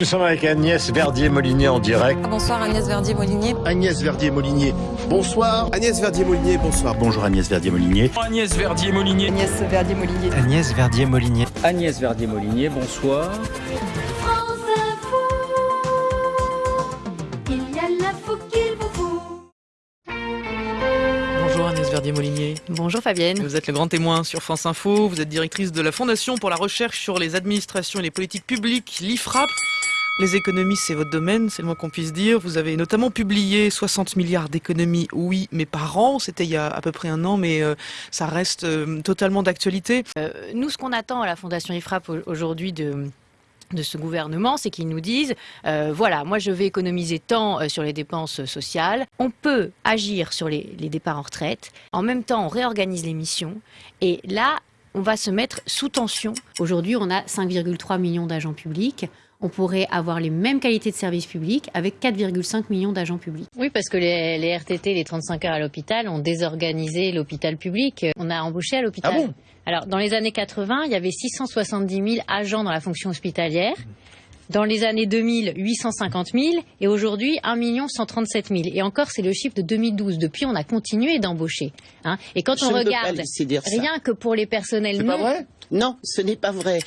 Nous sommes avec Agnès Verdier-Molinier en direct. Bonsoir Agnès Verdier-Molinier. Agnès Verdier-Molinier, bonsoir. Agnès Verdier-Molinier, bonsoir. Bonjour Agnès Verdier-Molinier. Agnès Verdier-Molinier. Agnès Verdier-Molinier. Agnès Verdier-Molinier. Agnès Verdier-Molinier, bonsoir. Agnès Verdier-Molinier. Bonjour Fabienne. Vous êtes le grand témoin sur France Info. Vous êtes directrice de la Fondation pour la recherche sur les administrations et les politiques publiques, l'IFRAP. Les économies, c'est votre domaine, c'est le moins qu'on puisse dire. Vous avez notamment publié 60 milliards d'économies, oui, mais par an. C'était il y a à peu près un an, mais euh, ça reste euh, totalement d'actualité. Euh, nous, ce qu'on attend à la Fondation IFRAP au- aujourd'hui de de ce gouvernement, c'est qu'ils nous disent, euh, voilà, moi je vais économiser tant euh, sur les dépenses sociales, on peut agir sur les, les départs en retraite, en même temps on réorganise les missions, et là on va se mettre sous tension. Aujourd'hui on a 5,3 millions d'agents publics, on pourrait avoir les mêmes qualités de services publics avec 4,5 millions d'agents publics. Oui, parce que les, les RTT, les 35 heures à l'hôpital, ont désorganisé l'hôpital public. On a embauché à l'hôpital. Ah bon? Alors, dans les années 80, il y avait 670 000 agents dans la fonction hospitalière. Dans les années 2000, 850 000 et aujourd'hui 1 137 000. Et encore, c'est le chiffre de 2012. Depuis, on a continué d'embaucher. hein. Et quand Je on regarde, ça. rien que pour les personnels C'est non, pas vrai? Non, ce n'est pas vrai.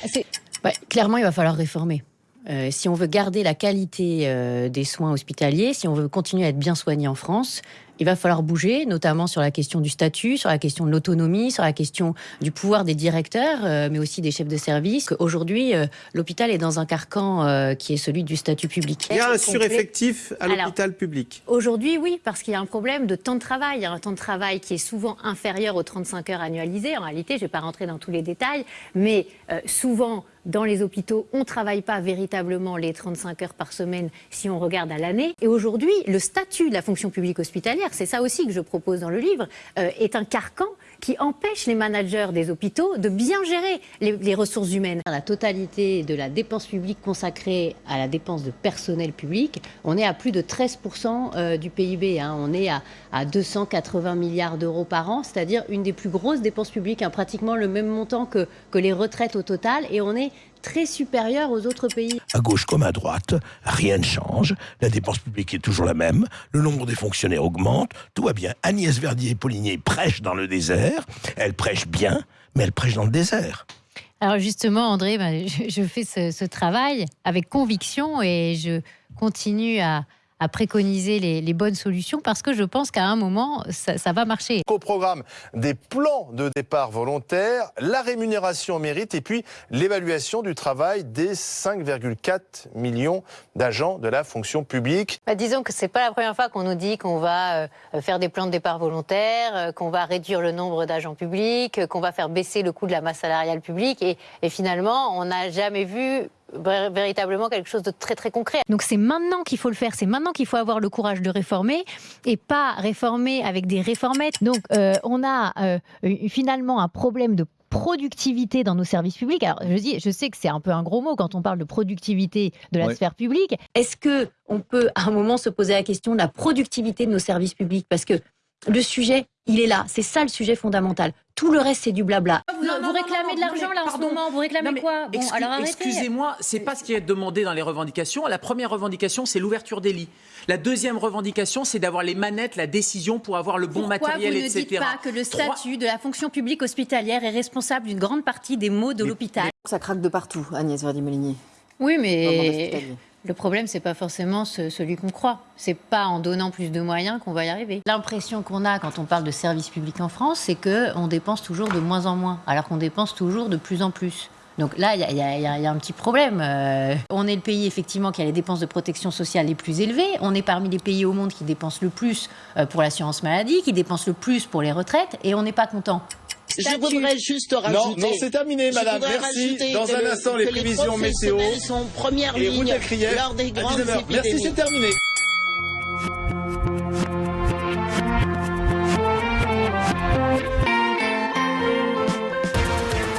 Ouais, clairement, il va falloir réformer. Euh, si on veut garder la qualité euh, des soins hospitaliers, si on veut continuer à être bien soigné en France, il va falloir bouger, notamment sur la question du statut, sur la question de l'autonomie, sur la question du pouvoir des directeurs, euh, mais aussi des chefs de service. Aujourd'hui, euh, l'hôpital est dans un carcan euh, qui est celui du statut public. Il y a un sureffectif à l'hôpital public? Aujourd'hui, oui, parce qu'il y a un problème de temps de travail. Il y a un temps de travail qui est souvent inférieur aux 35 heures annualisées. En réalité, je ne vais pas rentrer dans tous les détails, mais euh, souvent, dans les hôpitaux, on ne travaille pas véritablement les 35 heures par semaine si on regarde à l'année. Et aujourd'hui, le statut de la fonction publique hospitalière, c'est ça aussi que je propose dans le livre, euh, est un carcan qui empêche les managers des hôpitaux de bien gérer les, ressources humaines. La totalité de la dépense publique consacrée à la dépense de personnel public, on est à plus de 13% euh, du PIB. hein. On est à, à 280 milliards d'euros par an, c'est-à-dire une des plus grosses dépenses publiques, hein, pratiquement le même montant que, que les retraites au total. Et on est très supérieur aux autres pays. À gauche comme à droite, rien ne change, la dépense publique est toujours la même, le nombre des fonctionnaires augmente, tout va bien. Agnès Verdier-Poligné prêche dans le désert, elle prêche bien, mais elle prêche dans le désert. Alors justement, André, ben, je, je fais ce, ce travail avec conviction et je continue à, à préconiser les, les bonnes solutions parce que je pense qu'à un moment, ça, ça va marcher. Au programme des plans de départ volontaires, la rémunération au mérite et puis l'évaluation du travail des 5,4 millions d'agents de la fonction publique. Bah, disons que c'est pas la première fois qu'on nous dit qu'on va euh, faire des plans de départ volontaires, euh, qu'on va réduire le nombre d'agents publics, euh, qu'on va faire baisser le coût de la masse salariale publique et, et finalement, on n'a jamais vu véritablement quelque chose de très très concret. Donc c'est maintenant qu'il faut le faire, c'est maintenant qu'il faut avoir le courage de réformer et pas réformer avec des réformettes. Donc euh, on a euh, finalement un problème de productivité dans nos services publics. Alors je dis, je sais que c'est un peu un gros mot quand on parle de productivité de la Ouais. sphère publique. Est-ce que on peut à un moment se poser la question de la productivité de nos services publics? Parce que le sujet, il est là. C'est ça le sujet fondamental. Tout le reste, c'est du blabla. Vous, vous réclamez de l'argent là en ce moment. Vous réclamez quoi? Bon, alors arrêtez. Excusez-moi, c'est pas ce qui est demandé dans les revendications. La première revendication, c'est l'ouverture des lits. La deuxième revendication, c'est d'avoir les manettes, la décision pour avoir le bon Pourquoi matériel, vous ne etc. dites pas que le Trois- statut de la fonction publique hospitalière est responsable d'une grande partie des maux de l'hôpital? Ça craque de partout, Agnès Verdier-Molinier. Oui, mais hospitalier. Le problème, c'est pas forcément ce- celui qu'on croit. C'est pas en donnant plus de moyens qu'on va y arriver. L'impression qu'on a quand on parle de services publics en France, c'est que on dépense toujours de moins en moins, alors qu'on dépense toujours de plus en plus. Donc là, il y a un petit problème. Euh, on est le pays, effectivement, qui a les dépenses de protection sociale les plus élevées. On est parmi les pays au monde qui dépensent le plus euh, pour l'assurance maladie, qui dépensent le plus pour les retraites, et on n'est pas content. Je voudrais juste rajouter. Non, non, c'est terminé, madame. Merci. Dans un instant, les prévisions météo. sont première Et ligne lors des à grandes 19h. Merci, c'est terminé.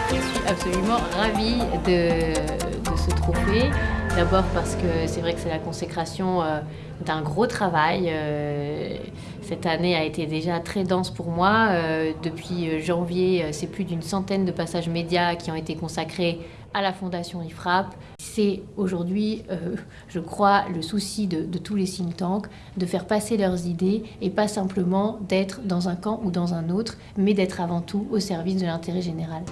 Je suis absolument ravie de, de ce trophée. D'abord parce que c'est vrai que c'est la consécration euh, d'un gros travail. Euh, cette année a été déjà très dense pour moi. Euh, depuis janvier, c'est plus d'une centaine de passages médias qui ont été consacrés à la Fondation IFRAP. C'est aujourd'hui, je crois, le souci de, tous les think tanks de faire passer leurs idées et pas simplement d'être dans un camp ou dans un autre, mais d'être avant tout au service de l'intérêt général.